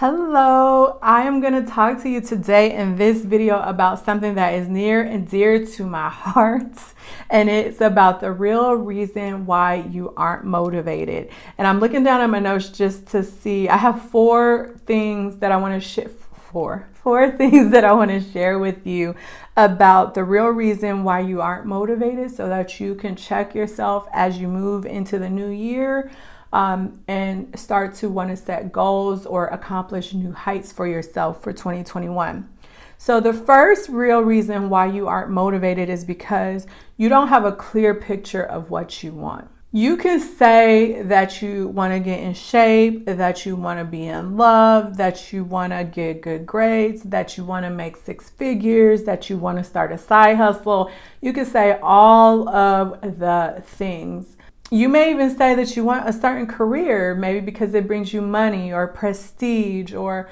Hello, I am going to talk to you today in this video about something that is near and dear to my heart. And it's about the real reason why you aren't motivated. And I'm looking down at my notes just to see. I have four things that I want to share. Four, four things that I want to share with you about the real reason why you aren't motivated so that you can check yourself as you move into the new year um, and start to want to set goals or accomplish new heights for yourself for 2021. So, the first real reason why you aren't motivated is because you don't have a clear picture of what you want. You can say that you want to get in shape, that you want to be in love, that you want to get good grades, that you want to make six figures, that you want to start a side hustle. You can say all of the things you may even say that you want a certain career, maybe because it brings you money or prestige or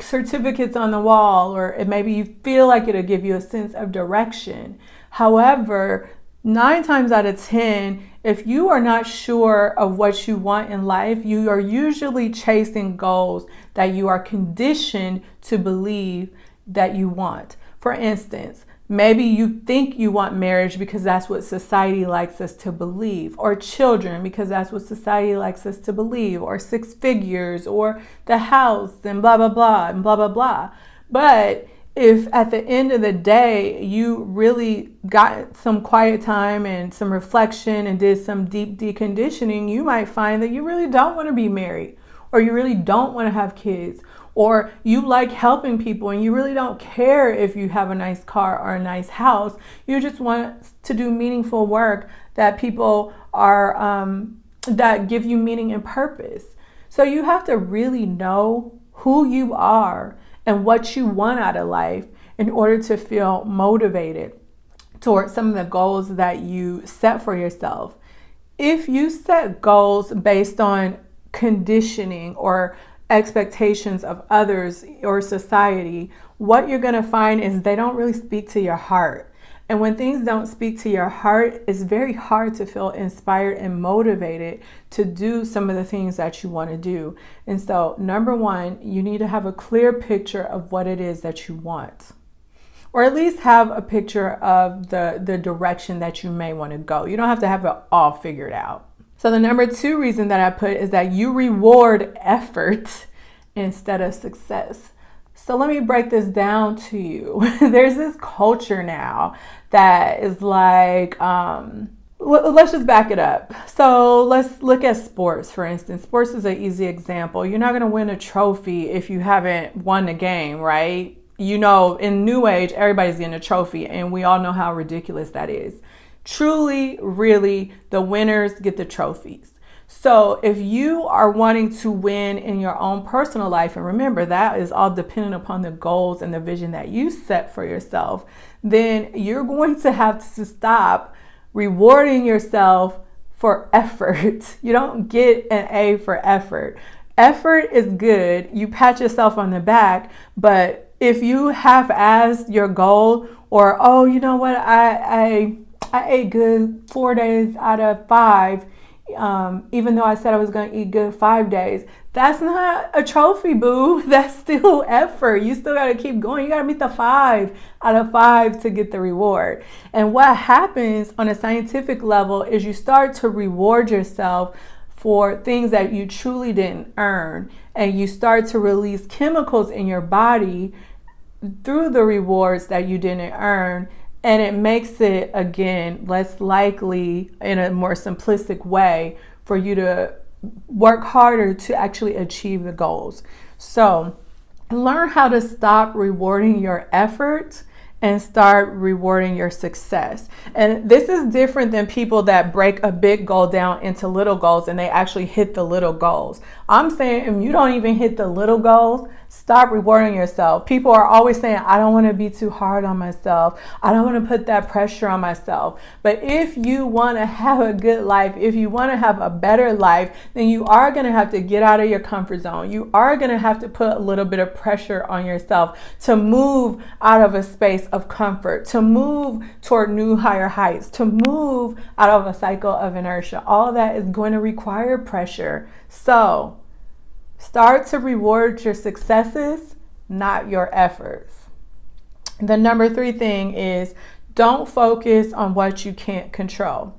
certificates on the wall, or maybe you feel like it'll give you a sense of direction. However, nine times out of 10, if you are not sure of what you want in life, you are usually chasing goals that you are conditioned to believe that you want. For instance, Maybe you think you want marriage because that's what society likes us to believe, or children because that's what society likes us to believe, or six figures, or the house, and blah, blah, blah, and blah, blah, blah. But if at the end of the day you really got some quiet time and some reflection and did some deep deconditioning, you might find that you really don't want to be married, or you really don't want to have kids, or you like helping people and you really don't care if you have a nice car or a nice house. You just want to do meaningful work that people are, um, that give you meaning and purpose. So you have to really know who you are and what you want out of life in order to feel motivated towards some of the goals that you set for yourself. If you set goals based on conditioning or expectations of others or society, what you're going to find is they don't really speak to your heart. And when things don't speak to your heart, it's very hard to feel inspired and motivated to do some of the things that you want to do. And so, number one, you need to have a clear picture of what it is that you want. Or at least have a picture of the, the direction that you may want to go. You don't have to have it all figured out. So the number two reason that I put is that you reward effort instead of success. So let me break this down to you. There's this culture now that is like, um, let's just back it up. So let's look at sports, for instance. Sports is an easy example. You're not going to win a trophy if you haven't won a game, right? You know, in New Age, everybody's getting a trophy, and we all know how ridiculous that is. Truly, really, the winners get the trophies. So if you are wanting to win in your own personal life, and remember that is all dependent upon the goals and the vision that you set for yourself, then you're going to have to stop rewarding yourself for effort. You don't get an A for effort. Effort is good. You pat yourself on the back, but if you have as your goal or oh, you know what, I I I ate good four days out of five, um, even though I said I was going to eat good five days. That's not a trophy, boo. That's still effort. You still got to keep going. You got to meet the five out of five to get the reward. And what happens on a scientific level is you start to reward yourself for things that you truly didn't earn. And you start to release chemicals in your body through the rewards that you didn't earn and it makes it again less likely in a more simplistic way for you to work harder to actually achieve the goals. So, learn how to stop rewarding your effort and start rewarding your success. And this is different than people that break a big goal down into little goals and they actually hit the little goals. I'm saying if you don't even hit the little goals, stop rewarding yourself. People are always saying, I don't want to be too hard on myself. I don't want to put that pressure on myself. But if you want to have a good life, if you want to have a better life, then you are going to have to get out of your comfort zone. You are going to have to put a little bit of pressure on yourself to move out of a space of comfort, to move toward new higher heights, to move out of a cycle of inertia. All that is going to require pressure. So, Start to reward your successes, not your efforts. The number three thing is don't focus on what you can't control.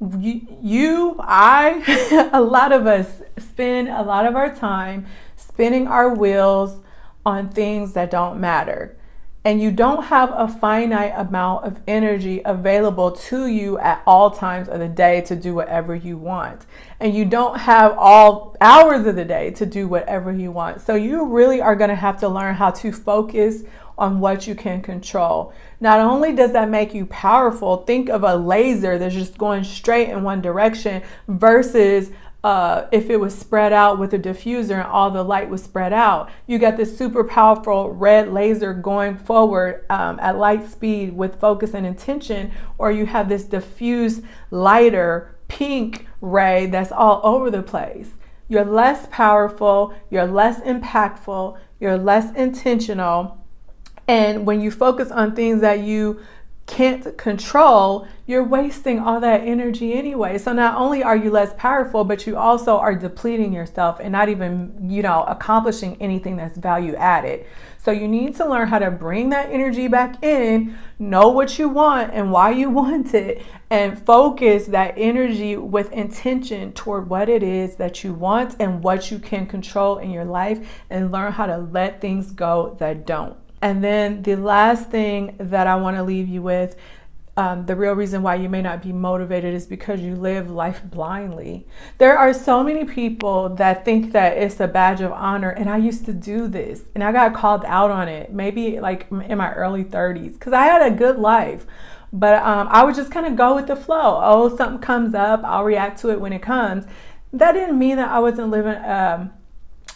You, I, a lot of us spend a lot of our time spinning our wheels on things that don't matter and you don't have a finite amount of energy available to you at all times of the day to do whatever you want. And you don't have all hours of the day to do whatever you want. So you really are going to have to learn how to focus on what you can control. Not only does that make you powerful, think of a laser that's just going straight in one direction versus uh, if it was spread out with a diffuser and all the light was spread out. You got this super powerful red laser going forward um, at light speed with focus and intention, or you have this diffuse lighter pink ray that's all over the place. You're less powerful, you're less impactful, you're less intentional. And when you focus on things that you can't control, you're wasting all that energy anyway. So not only are you less powerful, but you also are depleting yourself and not even, you know, accomplishing anything that's value added. So you need to learn how to bring that energy back in, know what you want and why you want it, and focus that energy with intention toward what it is that you want and what you can control in your life and learn how to let things go that don't. And then the last thing that I want to leave you with um, the real reason why you may not be motivated is because you live life blindly. There are so many people that think that it's a badge of honor, and I used to do this, and I got called out on it maybe like in my early 30s because I had a good life. But um, I would just kind of go with the flow. Oh, something comes up, I'll react to it when it comes. That didn't mean that I wasn't living um,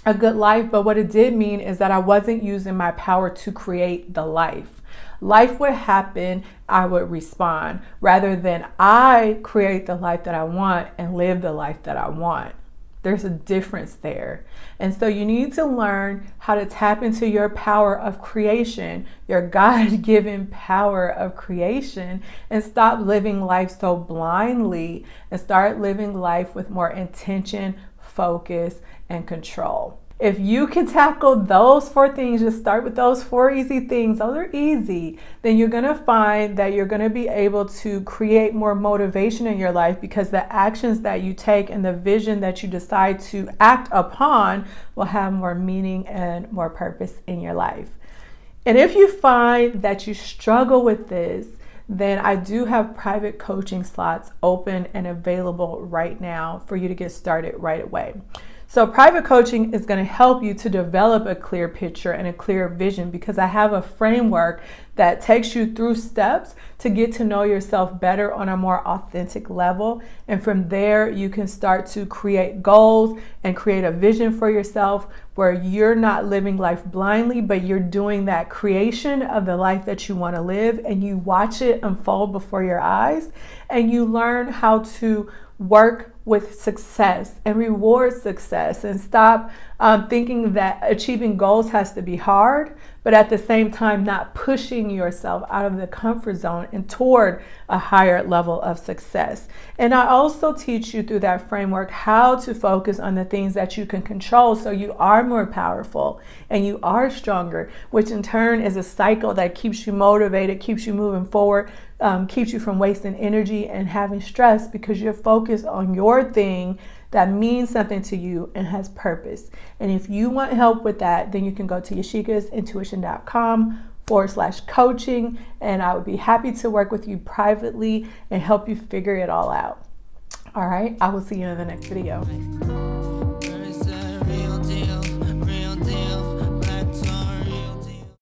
a good life, but what it did mean is that I wasn't using my power to create the life. Life would happen, I would respond, rather than I create the life that I want and live the life that I want. There's a difference there. And so you need to learn how to tap into your power of creation, your God given power of creation, and stop living life so blindly and start living life with more intention, focus, and control. If you can tackle those four things, just start with those four easy things, those are easy, then you're gonna find that you're gonna be able to create more motivation in your life because the actions that you take and the vision that you decide to act upon will have more meaning and more purpose in your life. And if you find that you struggle with this, then I do have private coaching slots open and available right now for you to get started right away. So private coaching is going to help you to develop a clear picture and a clear vision because I have a framework that takes you through steps to get to know yourself better on a more authentic level. And from there, you can start to create goals and create a vision for yourself where you're not living life blindly, but you're doing that creation of the life that you want to live and you watch it unfold before your eyes and you learn how to work with success and reward success and stop um, thinking that achieving goals has to be hard, but at the same time, not pushing yourself out of the comfort zone and toward a higher level of success. And I also teach you through that framework how to focus on the things that you can control so you are more powerful and you are stronger, which in turn is a cycle that keeps you motivated, keeps you moving forward, um, keeps you from wasting energy and having stress because you're focused on your thing that means something to you and has purpose. And if you want help with that, then you can go to yashikasintuition.com forward slash coaching, and I would be happy to work with you privately and help you figure it all out. All right, I will see you in the next video.